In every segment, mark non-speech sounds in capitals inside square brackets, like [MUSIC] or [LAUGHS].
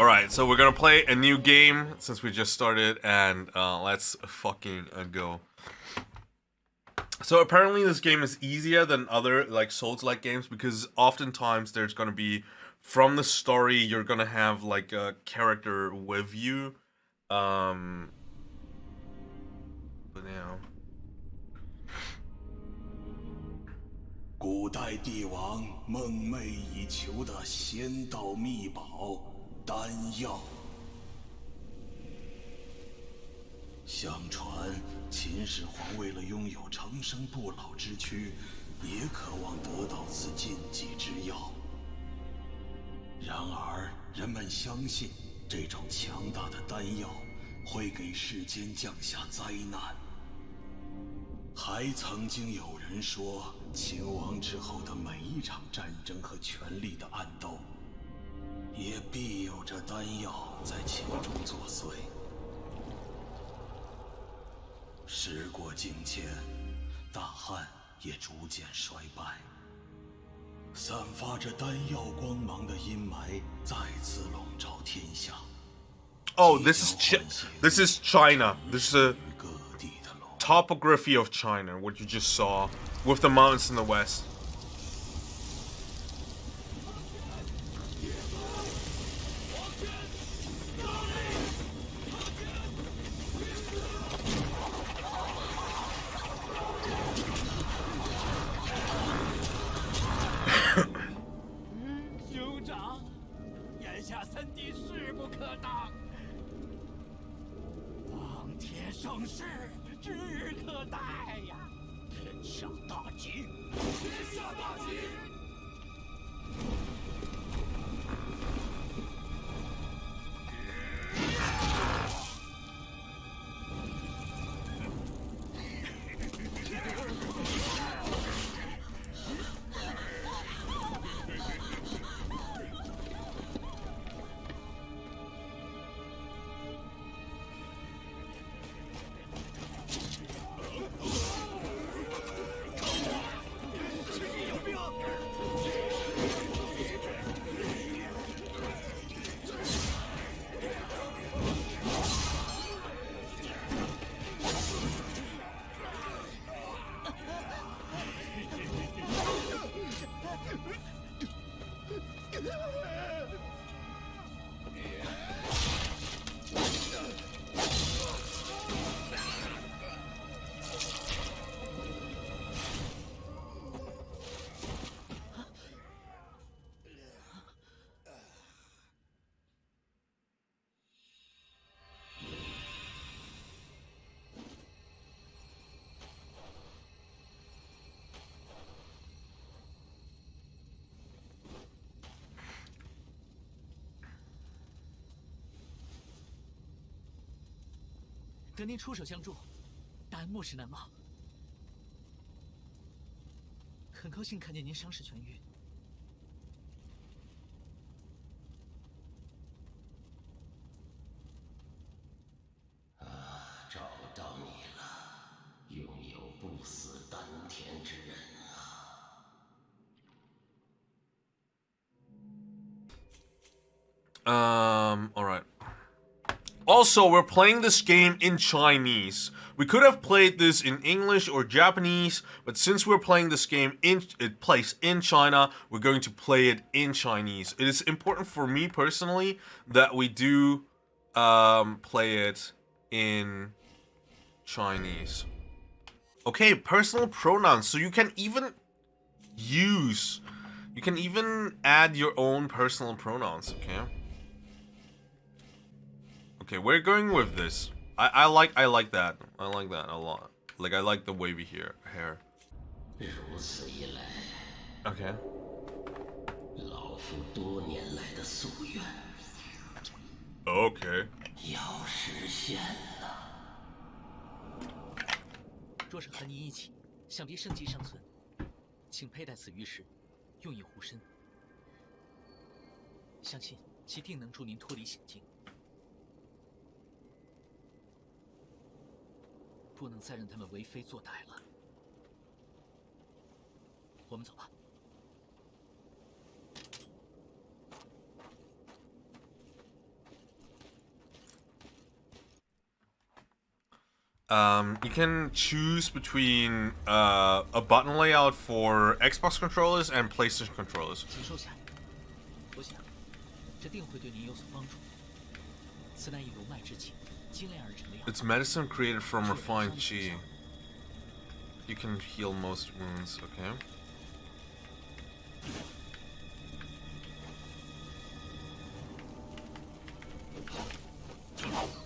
Alright, so we're gonna play a new game since we just started, and uh, let's fucking uh, go. So apparently this game is easier than other like Souls-like games because oftentimes there's gonna be from the story you're gonna have like a character with you. Um, but now. 古代帝王梦寐以求的仙道秘宝 丹药。相传，秦始皇为了拥有长生不老之躯，也渴望得到此禁忌之药。然而，人们相信这种强大的丹药会给世间降下灾难。还曾经有人说，秦王之后的每一场战争和权力的暗斗，也必有着丹药在其中作祟。时过境迁，大汉也逐渐衰败，散发着丹药光芒的阴霾再次笼罩天下。Oh, this is Ch this is China. This is 龙 topography of China, what you just saw, with the mountains in the west. “得您出手相助，大恩莫齿难忘。很高兴看见您伤势痊愈。找到你了，拥有不死丹田之人啊！Um. Also, we're playing this game in Chinese. We could have played this in English or Japanese, but since we're playing this game in it plays in China, we're going to play it in Chinese. It is important for me personally that we do um, play it in Chinese. Okay, personal pronouns. So you can even use, you can even add your own personal pronouns, okay? Okay, we're going with this. I, I like I like that. I like that a lot. Like I like the wavy here hair. Okay. Okay. 不能再让他们为非作歹了。我们走吧。Um, you can choose between uh, a button layout for Xbox controllers and PlayStation controllers. 我想，这定会对您有所帮助。此乃以龙脉之情。It's medicine created from refined chi. You can heal most wounds, okay?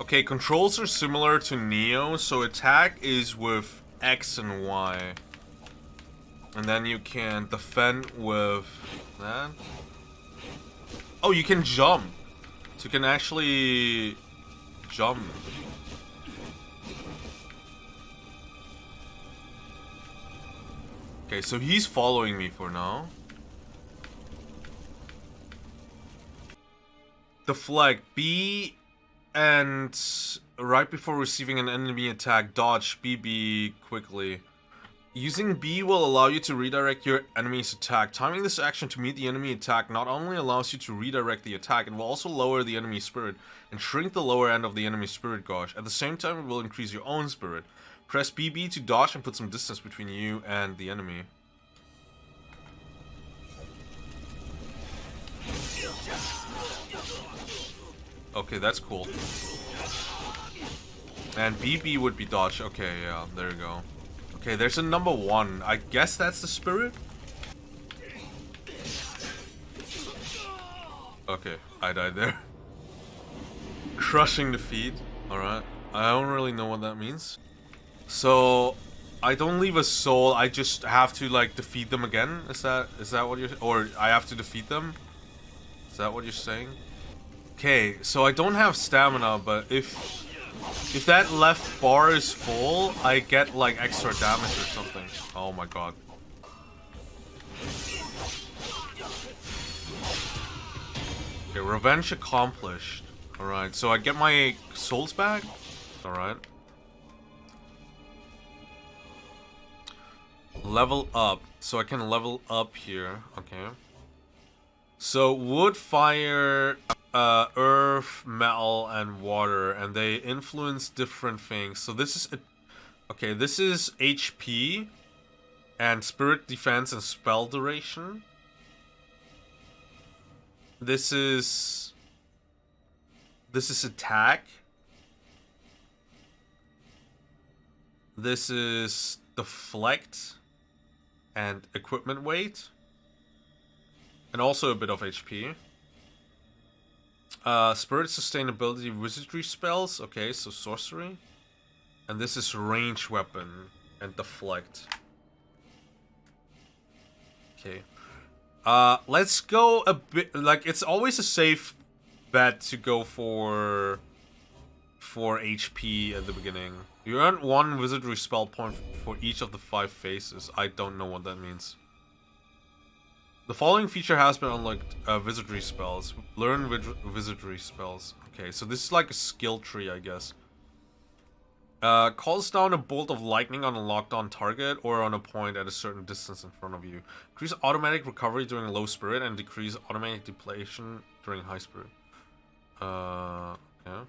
Okay, controls are similar to Nioh, so attack is with X and Y. And then you can defend with that. Oh, you can jump. So you can actually jump. Okay, so he's following me for now. The flag B and right before receiving an enemy attack, dodge BB quickly. Using B will allow you to redirect your enemy's attack. Timing this action to meet the enemy attack not only allows you to redirect the attack, it will also lower the enemy spirit and shrink the lower end of the enemy spirit gauge. At the same time, it will increase your own spirit. Press BB to dodge and put some distance between you and the enemy. Okay, that's cool. And BB would be dodge. Okay, yeah, there you go. Okay, there's a number one. I guess that's the spirit? Okay, I died there. [LAUGHS] Crushing defeat. Alright. I don't really know what that means. So, I don't leave a soul, I just have to, like, defeat them again? Is that, is that what you're, or I have to defeat them? Is that what you're saying? Okay, so I don't have stamina, but if if that left bar is full, I get like extra damage or something. Oh my god. Okay, revenge accomplished. Alright, so I get my souls back? Alright. Level up. So I can level up here. Okay. So wood, fire, uh, earth, metal, and water, and they influence different things. So this is okay. This is HP, and spirit defense and spell duration. This is this is attack. This is deflect and equipment weight and also a bit of HP. Uh, spirit sustainability wizardry spells. Okay, so sorcery. And this is range weapon and deflect. Okay. Uh, let's go a bit, like, it's always a safe bet to go for, for HP at the beginning. You earn one wizardry spell point for each of the five phases. I don't know what that means. The following feature has been unlocked, uh, wizardry spells. Learn wizardry spells. Okay, so this is like a skill tree, I guess. Uh, calls down a bolt of lightning on a locked on target or on a point at a certain distance in front of you. Increase automatic recovery during low spirit and decrease automatic depletion during high spirit. Uh, yeah.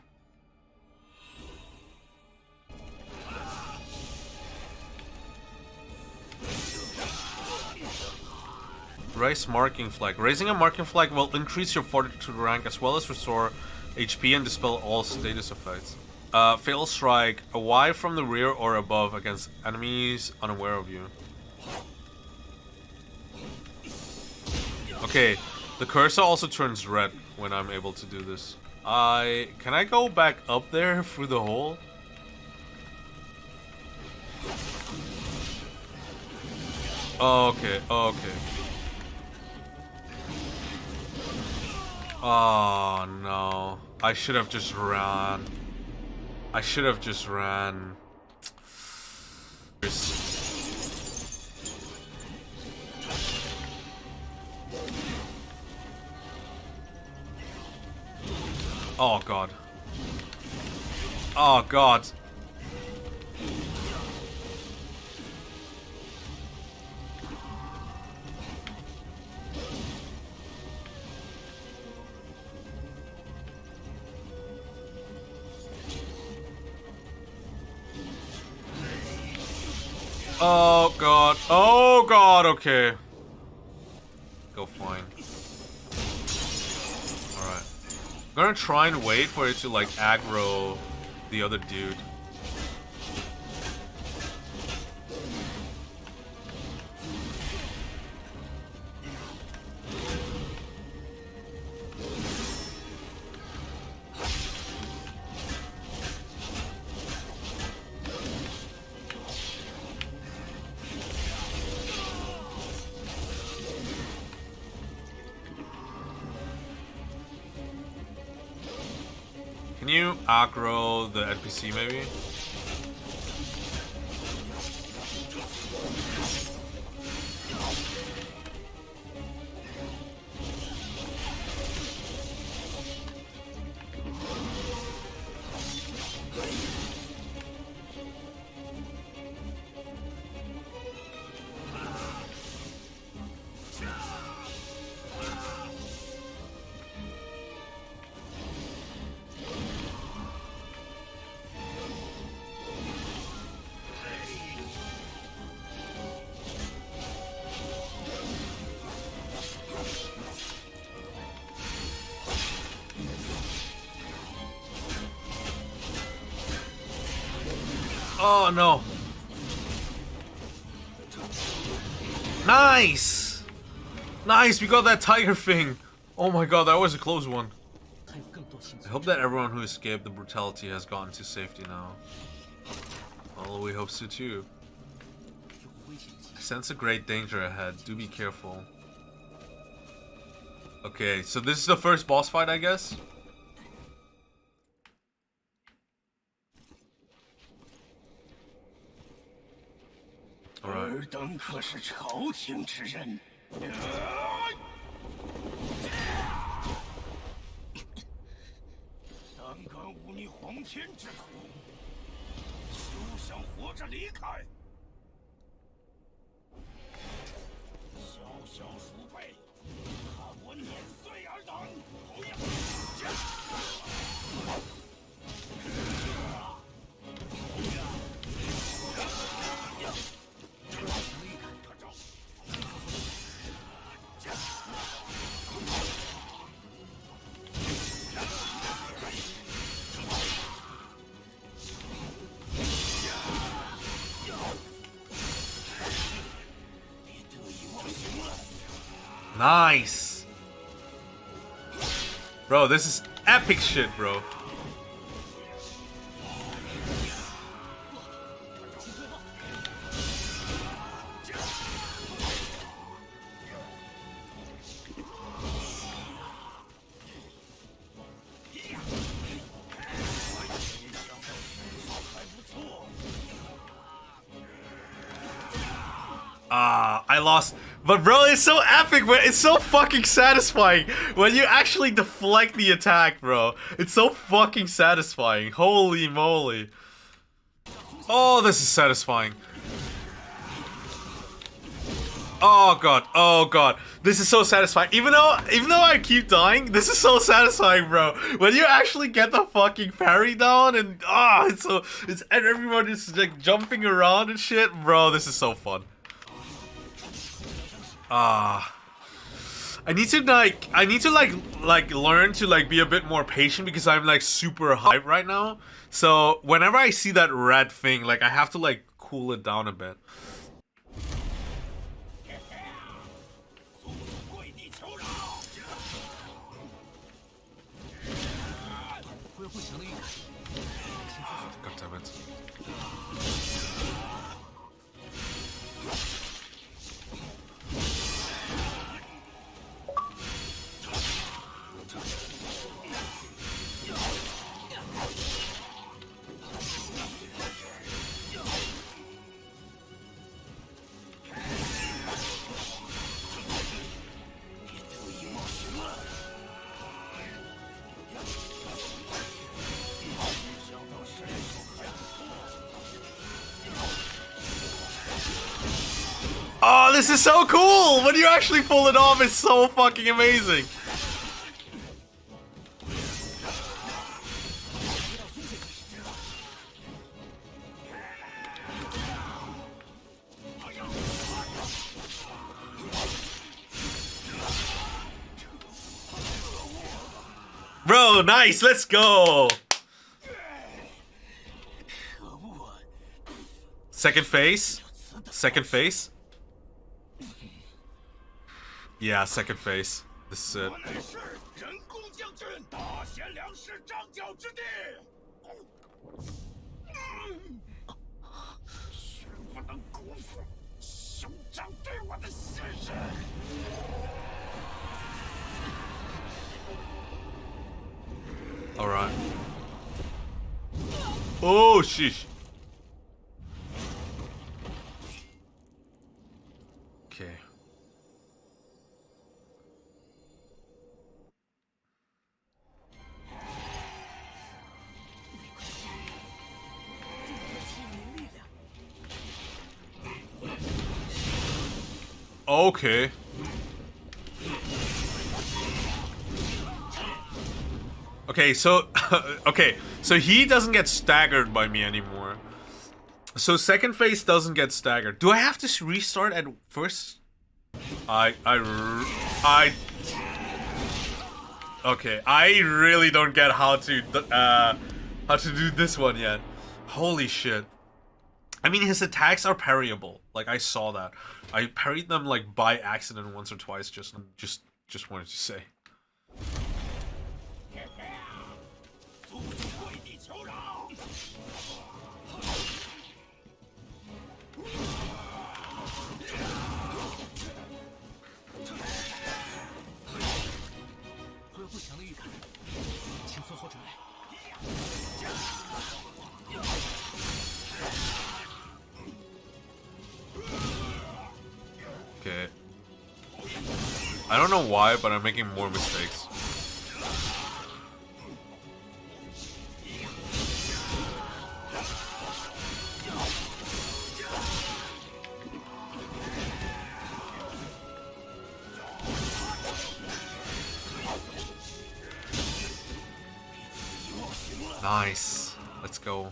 Raise marking flag. Raising a marking flag will increase your fortitude rank as well as restore HP and dispel all status effects. Uh, fail strike. A Y from the rear or above against enemies unaware of you. Okay, the cursor also turns red when I'm able to do this. I... Can I go back up there [LAUGHS] through the hole? Okay, okay. Oh no. I should have just ran. I should have just ran. Oh god. Oh god. Oh god. Oh god, okay. Go fine. Alright. I'm gonna try and wait for it to like aggro the other dude. Can you aggro the NPC maybe? Oh no. Nice! Nice, we got that tiger thing. Oh my god, that was a close one. I hope that everyone who escaped the brutality has gotten to safety now. All we hope so too. I sense a great danger ahead. Do be careful. Okay, so this is the first boss fight, I guess? 等可是朝廷之人。胆敢忤逆皇天之徒，休想活着离开！Nice! Bro, this is epic shit, bro. Ah, I lost. But bro, it's so epic, man. It's so fucking satisfying when you actually deflect the attack, bro. It's so fucking satisfying. Holy moly. Oh, this is satisfying. Oh god. Oh god. This is so satisfying. Even though even though I keep dying, this is so satisfying, bro. When you actually get the fucking parry down and ah, it's so it's and everyone is like jumping around and shit, bro. This is so fun. Ah. I need to like I need to like like learn to like be a bit more patient because I'm like super hype right now. So whenever I see that red thing, like I have to like cool it down a bit. this is so cool! When you actually pull it off, it's so fucking amazing! Bro, nice, let's go! Second face. Second face. Yeah, second phase. This is it. Alright. Oh, sheesh. Okay. Okay, so [LAUGHS] okay, so he doesn't get staggered by me anymore. So second phase doesn't get staggered. Do I have to restart at first? I... I... I... Okay, I really don't get how to uh how to do this one yet. Holy shit. I mean his attacks are parryable. Like I saw that. I parried them like by accident once or twice just just just wanted to say. I don't know why, but I'm making more mistakes. Nice. Let's go.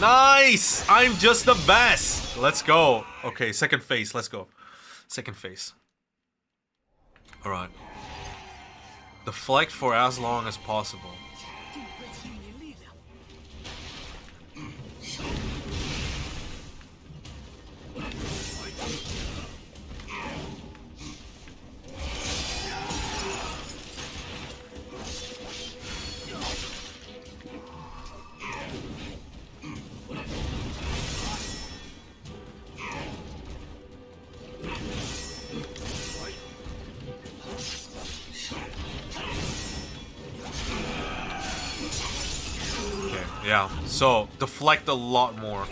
Nice! I'm just the best! Let's go. Okay, second phase. Let's go. Second phase. Alright. Deflect for as long as possible. Yeah. So, deflect a lot more.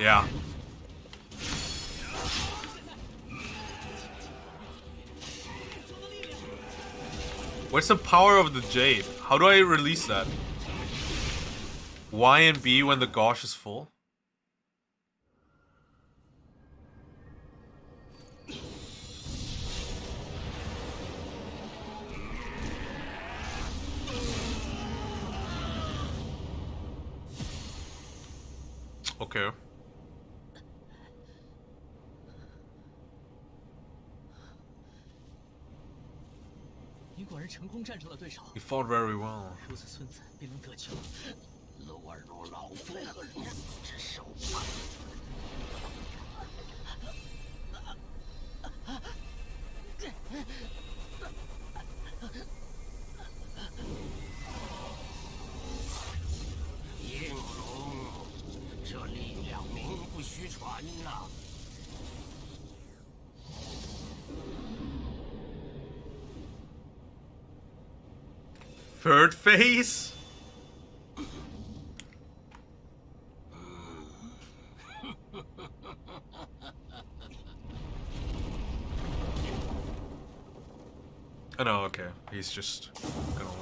Yeah. What's the power of the jade? How do I release that? Y and B when the gosh is full? 果然成功战胜了对手。Very well. 如此村子便能得救了。尔外老夫何如此之少啊 Third phase? [LAUGHS] Oh no, okay. He's just gonna